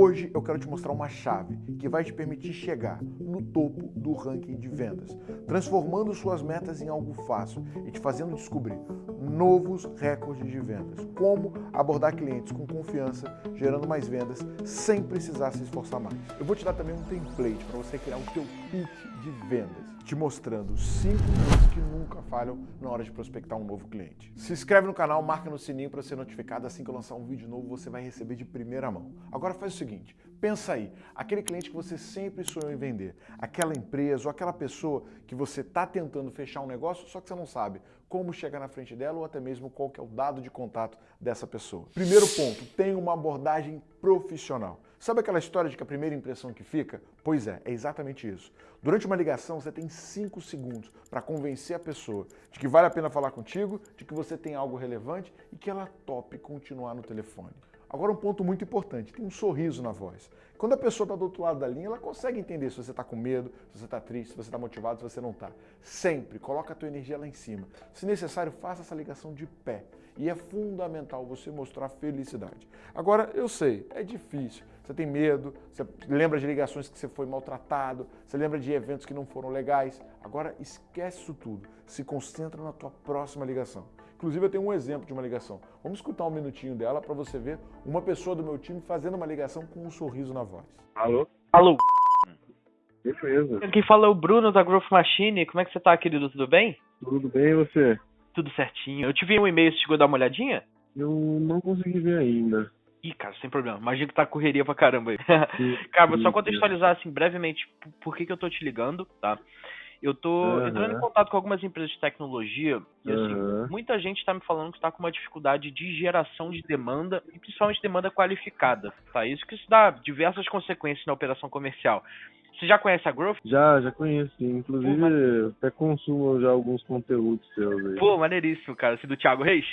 Hoje eu quero te mostrar uma chave que vai te permitir chegar no topo do ranking de vendas, transformando suas metas em algo fácil e te fazendo descobrir novos recordes de vendas. Como abordar clientes com confiança, gerando mais vendas sem precisar se esforçar mais. Eu vou te dar também um template para você criar o teu pitch de vendas te mostrando cinco coisas que nunca falham na hora de prospectar um novo cliente. Se inscreve no canal, marca no sininho para ser notificado assim que eu lançar um vídeo novo, você vai receber de primeira mão. Agora faz o seguinte, pensa aí, aquele cliente que você sempre sonhou em vender, aquela empresa ou aquela pessoa que você está tentando fechar um negócio, só que você não sabe como chegar na frente dela ou até mesmo qual que é o dado de contato dessa pessoa. Primeiro ponto, tenha uma abordagem profissional. Sabe aquela história de que a primeira impressão que fica? Pois é, é exatamente isso. Durante uma ligação, você tem 5 segundos para convencer a pessoa de que vale a pena falar contigo, de que você tem algo relevante e que ela tope continuar no telefone. Agora um ponto muito importante, tem um sorriso na voz. Quando a pessoa está do outro lado da linha, ela consegue entender se você está com medo, se você está triste, se você está motivado, se você não está. Sempre coloca a tua energia lá em cima. Se necessário, faça essa ligação de pé. E é fundamental você mostrar felicidade. Agora, eu sei, é difícil. Você tem medo, você lembra de ligações que você foi maltratado, você lembra de eventos que não foram legais. Agora, esquece isso tudo. Se concentra na tua próxima ligação. Inclusive, eu tenho um exemplo de uma ligação. Vamos escutar um minutinho dela para você ver uma pessoa do meu time fazendo uma ligação com um sorriso na voz. Alô? Alô? Beleza. Quem fala é o Bruno da Growth Machine. Como é que você tá, querido? Tudo bem? Tudo bem e você? Tudo certinho. Eu te vi um e-mail, você chegou a dar uma olhadinha? Eu não consegui ver ainda. Ih, cara, sem problema. Imagina que tá correria pra caramba aí. Sim, cara, vou só contextualizar assim brevemente por- por que, que eu tô te ligando, tá? Eu tô Aham. entrando em contato com algumas empresas de tecnologia e assim, Aham. muita gente tá me falando que tá com uma dificuldade de geração de demanda e principalmente demanda qualificada, tá? Isso que isso dá diversas consequências na operação comercial. Você já conhece a Growth? Já, já conheço. Inclusive, Pô, mas- até consumo já alguns conteúdos seus aí. Pô, maneiríssimo, cara. Esse do Thiago Reis?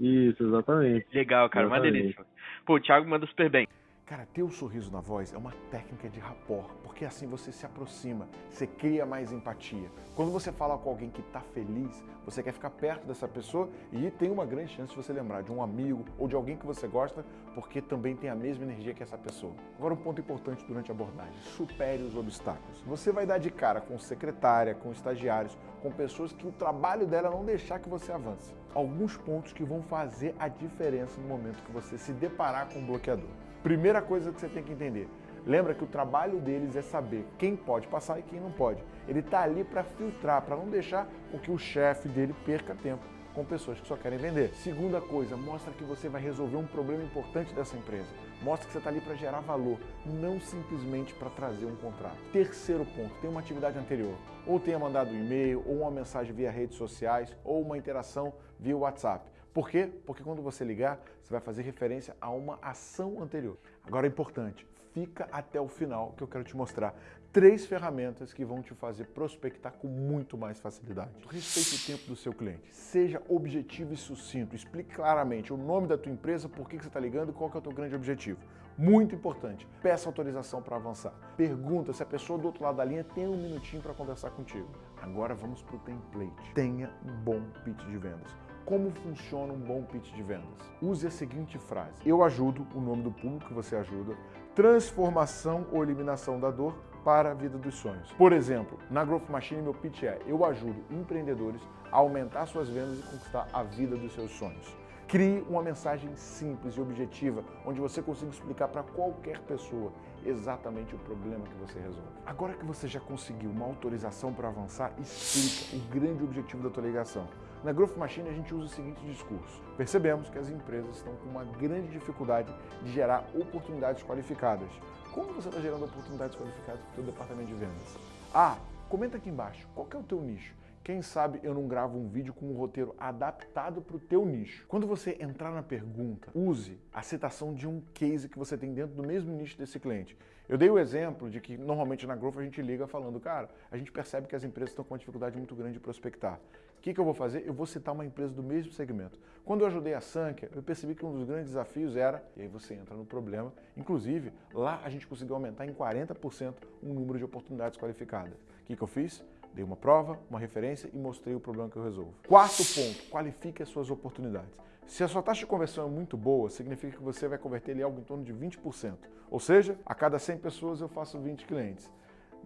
Isso, exatamente. Legal, cara, Exatamente. maneiríssimo. Pô, o Thiago manda super bem. Cara, ter o sorriso na voz é uma técnica de rapport, porque assim você se aproxima, você cria mais empatia. Quando você fala com alguém que está feliz, você quer ficar perto dessa pessoa e tem uma grande chance de você lembrar de um amigo ou de alguém que você gosta, porque também tem a mesma energia que essa pessoa. Agora um ponto importante durante a abordagem, supere os obstáculos. Você vai dar de cara com secretária, com estagiários, com pessoas que o trabalho dela é não deixar que você avance. Alguns pontos que vão fazer a diferença no momento que você se deparar com um bloqueador. Primeira coisa que você tem que entender. Lembra que o trabalho deles é saber quem pode passar e quem não pode. Ele está ali para filtrar, para não deixar com que o chefe dele perca tempo com pessoas que só querem vender. Segunda coisa, mostra que você vai resolver um problema importante dessa empresa. Mostra que você está ali para gerar valor, não simplesmente para trazer um contrato. Terceiro ponto, tem uma atividade anterior. Ou tenha mandado um e-mail, ou uma mensagem via redes sociais, ou uma interação via WhatsApp. Por quê? Porque quando você ligar, você vai fazer referência a uma ação anterior. Agora é importante, fica até o final que eu quero te mostrar três ferramentas que vão te fazer prospectar com muito mais facilidade. Respeite o tempo do seu cliente. Seja objetivo e sucinto. Explique claramente o nome da tua empresa, por que que você está ligando e qual que é o teu grande objetivo. Muito importante, peça autorização para avançar. Pergunta se a pessoa do outro lado da linha tem um minutinho para conversar contigo. Agora vamos para o template. Tenha um bom pitch de vendas. Como funciona um bom pitch de vendas? Use a seguinte frase: Eu ajudo, o nome do público que você ajuda, transformação ou eliminação da dor para a vida dos sonhos. Por exemplo, na Growth Machine, meu pitch é: Eu ajudo empreendedores a aumentar suas vendas e conquistar a vida dos seus sonhos. Crie uma mensagem simples e objetiva, onde você consiga explicar para qualquer pessoa exatamente o problema que você resolve. Agora que você já conseguiu uma autorização para avançar, explica o grande objetivo da tua ligação. Na Growth Machine a gente usa o seguinte discurso. Percebemos que as empresas estão com uma grande dificuldade de gerar oportunidades qualificadas. Como você está gerando oportunidades qualificadas para o teu departamento de vendas? Ah, comenta aqui embaixo, qual é o teu nicho? Quem sabe eu não gravo um vídeo com um roteiro adaptado para o teu nicho. Quando você entrar na pergunta, use a citação de um case que você tem dentro do mesmo nicho desse cliente. Eu dei o exemplo de que normalmente na Growth a gente liga falando, cara, a gente percebe que as empresas estão com uma dificuldade muito grande de prospectar. O que, que eu vou fazer? Eu vou citar uma empresa do mesmo segmento. Quando eu ajudei a Sankia, eu percebi que um dos grandes desafios era, e aí você entra no problema, inclusive lá a gente conseguiu aumentar em 40% o número de oportunidades qualificadas. O que, que eu fiz? Dei uma prova, uma referência e mostrei o problema que eu resolvo. Quarto ponto, qualifique as suas oportunidades. Se a sua taxa de conversão é muito boa, significa que você vai converter ali algo em torno de 20%. Ou seja, a cada 100 pessoas eu faço 20 clientes.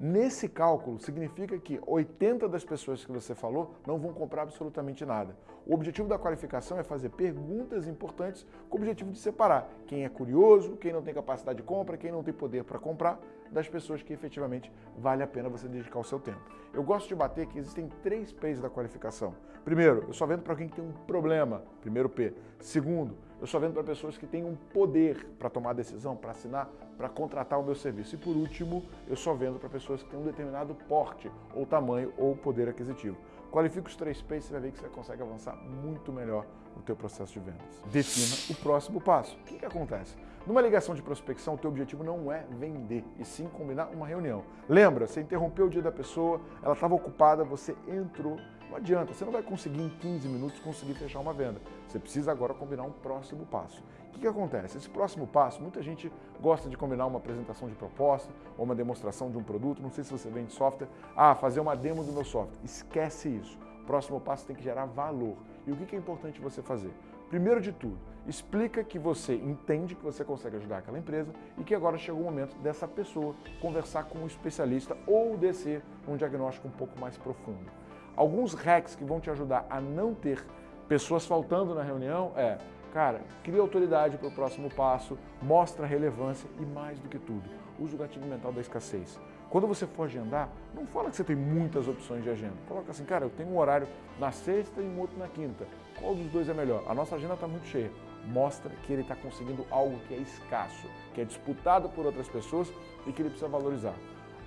Nesse cálculo, significa que 80 das pessoas que você falou não vão comprar absolutamente nada. O objetivo da qualificação é fazer perguntas importantes com o objetivo de separar quem é curioso, quem não tem capacidade de compra, quem não tem poder para comprar, das pessoas que efetivamente vale a pena você dedicar o seu tempo. Eu gosto de bater que existem três P's da qualificação. Primeiro, eu só vendo para alguém que tem um problema, primeiro P. Segundo, eu só vendo para pessoas que têm um poder para tomar decisão, para assinar, para contratar o meu serviço. E por último, eu só vendo para pessoas que têm um determinado porte, ou tamanho, ou poder aquisitivo. Qualifica os três P's, você vai ver que você consegue avançar muito melhor no teu processo de vendas. Defina o próximo passo. O que, que acontece? Numa ligação de prospecção, o teu objetivo não é vender, e sim combinar uma reunião. Lembra, você interrompeu o dia da pessoa, ela estava ocupada, você entrou não adianta, você não vai conseguir em 15 minutos conseguir fechar uma venda. Você precisa agora combinar um próximo passo. O que, que acontece? Esse próximo passo, muita gente gosta de combinar uma apresentação de proposta ou uma demonstração de um produto. Não sei se você vende software. Ah, fazer uma demo do meu software. Esquece isso. O próximo passo tem que gerar valor. E o que, que é importante você fazer? Primeiro de tudo, explica que você entende que você consegue ajudar aquela empresa e que agora chegou o momento dessa pessoa conversar com um especialista ou descer um diagnóstico um pouco mais profundo. Alguns hacks que vão te ajudar a não ter pessoas faltando na reunião é, cara, cria autoridade para o próximo passo, mostra relevância e mais do que tudo, usa o gatilho mental da escassez. Quando você for agendar, não fala que você tem muitas opções de agenda. Coloca assim, cara, eu tenho um horário na sexta e um outro na quinta. Qual dos dois é melhor? A nossa agenda está muito cheia. Mostra que ele está conseguindo algo que é escasso, que é disputado por outras pessoas e que ele precisa valorizar.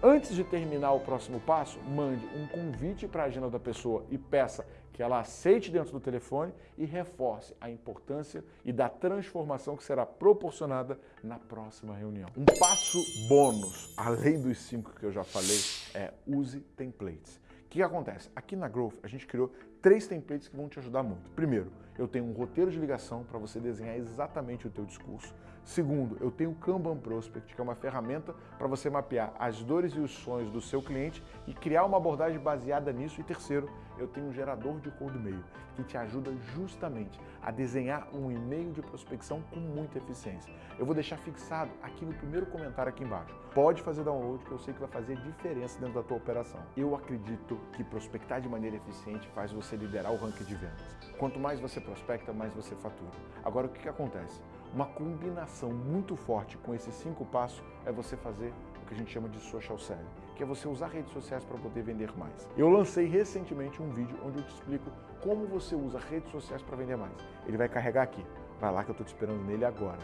Antes de terminar o próximo passo, mande um convite para a agenda da pessoa e peça que ela aceite dentro do telefone e reforce a importância e da transformação que será proporcionada na próxima reunião. Um passo bônus, além dos cinco que eu já falei, é use templates. O que acontece? Aqui na Growth a gente criou três templates que vão te ajudar muito. Primeiro, eu tenho um roteiro de ligação para você desenhar exatamente o teu discurso. Segundo, eu tenho o Kanban Prospect, que é uma ferramenta para você mapear as dores e os sonhos do seu cliente e criar uma abordagem baseada nisso. E terceiro, eu tenho um gerador de cold mail, que te ajuda justamente a desenhar um e-mail de prospecção com muita eficiência. Eu vou deixar fixado aqui no primeiro comentário aqui embaixo. Pode fazer download, que eu sei que vai fazer diferença dentro da tua operação. Eu acredito que prospectar de maneira eficiente faz você liderar o ranking de vendas. Quanto mais você prospecta, mais você fatura. Agora, o que, que acontece? Uma combinação muito forte com esses cinco passos é você fazer o que a gente chama de social selling, que é você usar redes sociais para poder vender mais. Eu lancei recentemente um vídeo onde eu te explico como você usa redes sociais para vender mais. Ele vai carregar aqui. Vai lá que eu estou te esperando nele agora.